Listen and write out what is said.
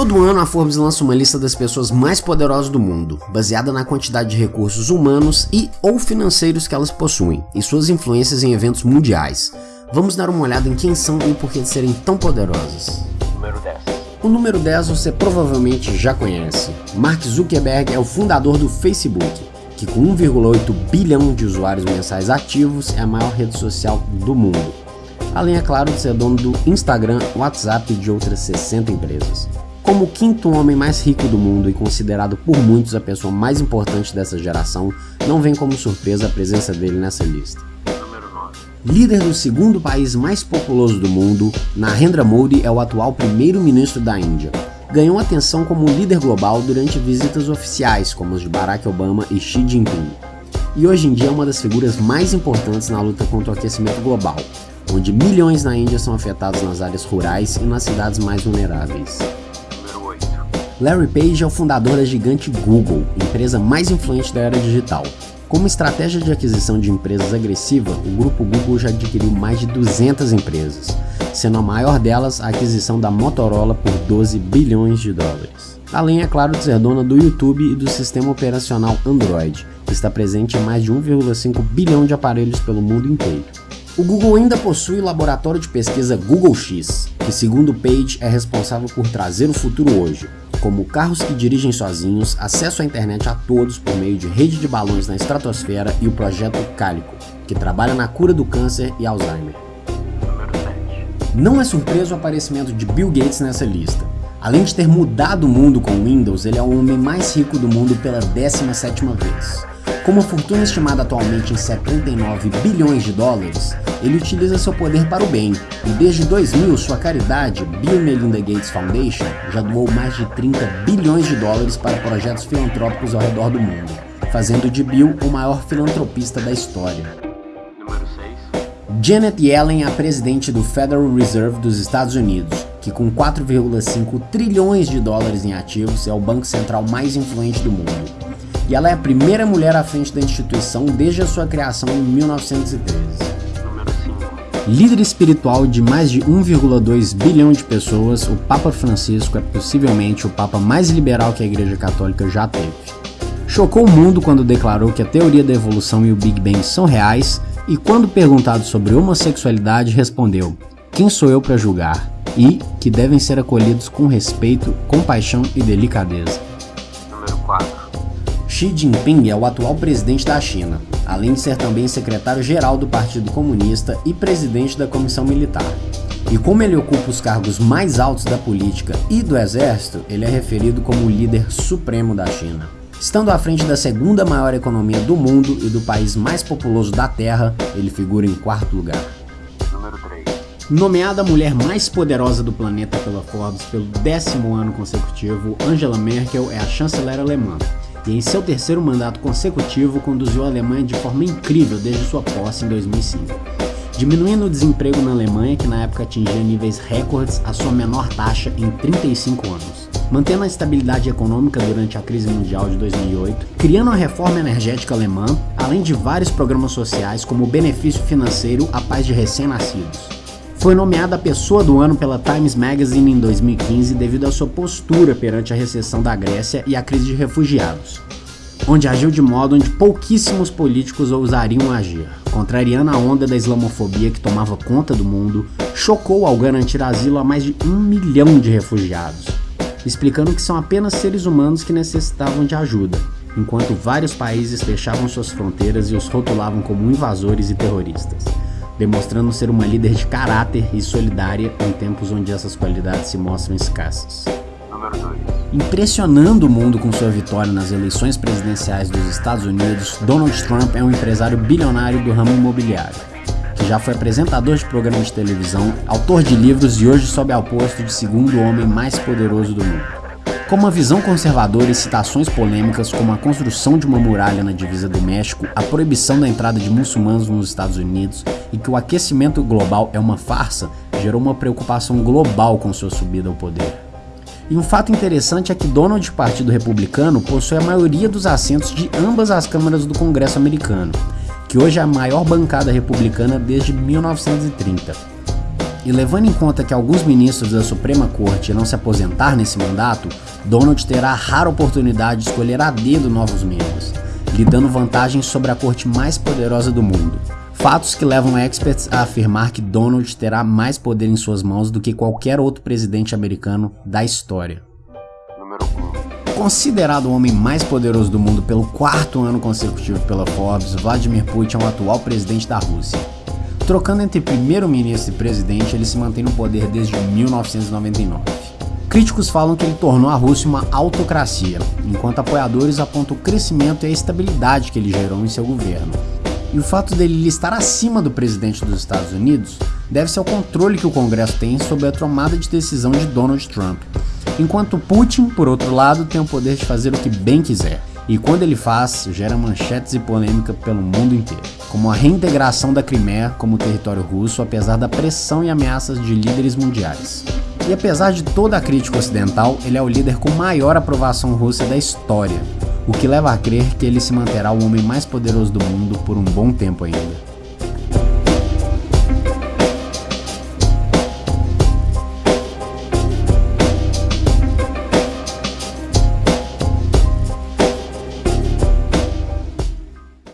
Todo ano a Forbes lança uma lista das pessoas mais poderosas do mundo, baseada na quantidade de recursos humanos e ou financeiros que elas possuem e suas influências em eventos mundiais. Vamos dar uma olhada em quem são e o porquê de serem tão poderosas. Número 10. O número 10 você provavelmente já conhece. Mark Zuckerberg é o fundador do Facebook, que com 1,8 bilhão de usuários mensais ativos é a maior rede social do mundo. Além, é claro, de ser dono do Instagram, WhatsApp e de outras 60 empresas. Como o quinto homem mais rico do mundo e considerado por muitos a pessoa mais importante dessa geração, não vem como surpresa a presença dele nessa lista. Número 9. Líder do segundo país mais populoso do mundo, Narendra Modi é o atual primeiro-ministro da Índia. Ganhou atenção como líder global durante visitas oficiais, como as de Barack Obama e Xi Jinping. E hoje em dia é uma das figuras mais importantes na luta contra o aquecimento global, onde milhões na Índia são afetados nas áreas rurais e nas cidades mais vulneráveis. Número 8. Larry Page é o fundador da gigante Google, empresa mais influente da era digital. Como estratégia de aquisição de empresas agressiva, o grupo Google já adquiriu mais de 200 empresas, sendo a maior delas a aquisição da Motorola por 12 bilhões de dólares. Além, é claro, de ser dona do YouTube e do sistema operacional Android, que está presente em mais de 1,5 bilhão de aparelhos pelo mundo inteiro. O Google ainda possui o laboratório de pesquisa Google X, que segundo Page é responsável por trazer o futuro hoje, como carros que dirigem sozinhos, acesso à internet a todos por meio de rede de balões na estratosfera e o projeto Calico, que trabalha na cura do câncer e Alzheimer. Número 7. Não é surpresa o aparecimento de Bill Gates nessa lista. Além de ter mudado o mundo com o Windows, ele é o homem mais rico do mundo pela 17ª vez. Com uma fortuna estimada atualmente em 79 bilhões de dólares, ele utiliza seu poder para o bem, e desde 2000 sua caridade, Bill Melinda Gates Foundation, já doou mais de 30 bilhões de dólares para projetos filantrópicos ao redor do mundo, fazendo de Bill o maior filantropista da história. Número 6. Janet Yellen é a presidente do Federal Reserve dos Estados Unidos, que com 4,5 trilhões de dólares em ativos é o banco central mais influente do mundo. E ela é a primeira mulher à frente da instituição desde a sua criação em 1913. Número 5. Líder espiritual de mais de 1,2 bilhão de pessoas, o Papa Francisco é possivelmente o Papa mais liberal que a Igreja Católica já teve. Chocou o mundo quando declarou que a teoria da evolução e o Big Bang são reais, e quando perguntado sobre homossexualidade, respondeu: Quem sou eu para julgar? E que devem ser acolhidos com respeito, compaixão e delicadeza. Número 4. Xi Jinping é o atual presidente da China, além de ser também secretário-geral do Partido Comunista e presidente da Comissão Militar. E como ele ocupa os cargos mais altos da política e do exército, ele é referido como o líder supremo da China. Estando à frente da segunda maior economia do mundo e do país mais populoso da Terra, ele figura em quarto lugar. Número 3. Nomeada a mulher mais poderosa do planeta pela Forbes pelo décimo ano consecutivo, Angela Merkel é a chanceler alemã e em seu terceiro mandato consecutivo conduziu a Alemanha de forma incrível desde sua posse em 2005, diminuindo o desemprego na Alemanha, que na época atingia níveis recordes, a sua menor taxa em 35 anos, mantendo a estabilidade econômica durante a crise mundial de 2008, criando a reforma energética alemã, além de vários programas sociais como o benefício financeiro à paz de recém-nascidos. Foi nomeada a Pessoa do Ano pela Times Magazine em 2015 devido à sua postura perante a recessão da Grécia e a crise de refugiados, onde agiu de modo onde pouquíssimos políticos ousariam agir. Contrariando a onda da islamofobia que tomava conta do mundo, chocou ao garantir asilo a mais de um milhão de refugiados, explicando que são apenas seres humanos que necessitavam de ajuda, enquanto vários países fechavam suas fronteiras e os rotulavam como invasores e terroristas demonstrando ser uma líder de caráter e solidária em tempos onde essas qualidades se mostram escassas. Número 2. Impressionando o mundo com sua vitória nas eleições presidenciais dos Estados Unidos, Donald Trump é um empresário bilionário do ramo imobiliário, que já foi apresentador de programas de televisão, autor de livros e hoje sobe ao posto de segundo homem mais poderoso do mundo. Com uma visão conservadora e citações polêmicas como a construção de uma muralha na divisa do México, a proibição da entrada de muçulmanos nos Estados Unidos e que o aquecimento global é uma farsa, gerou uma preocupação global com sua subida ao poder. E um fato interessante é que Donald, Partido Republicano, possui a maioria dos assentos de ambas as câmaras do Congresso americano, que hoje é a maior bancada republicana desde 1930. E levando em conta que alguns ministros da Suprema Corte irão se aposentar nesse mandato, Donald terá a rara oportunidade de escolher a dedo novos membros, lhe dando vantagem sobre a corte mais poderosa do mundo. Fatos que levam experts a afirmar que Donald terá mais poder em suas mãos do que qualquer outro presidente americano da história. número 1, Considerado o homem mais poderoso do mundo pelo quarto ano consecutivo pela Forbes, Vladimir Putin é o atual presidente da Rússia. Trocando entre primeiro-ministro e presidente, ele se mantém no poder desde 1999. Críticos falam que ele tornou a Rússia uma autocracia, enquanto apoiadores apontam o crescimento e a estabilidade que ele gerou em seu governo. E o fato dele estar acima do presidente dos Estados Unidos deve-se ao controle que o Congresso tem sobre a tomada de decisão de Donald Trump, enquanto Putin, por outro lado, tem o poder de fazer o que bem quiser. E quando ele faz, gera manchetes e polêmica pelo mundo inteiro, como a reintegração da Crimeia como território russo, apesar da pressão e ameaças de líderes mundiais. E apesar de toda a crítica ocidental, ele é o líder com maior aprovação russa da história, o que leva a crer que ele se manterá o homem mais poderoso do mundo por um bom tempo ainda.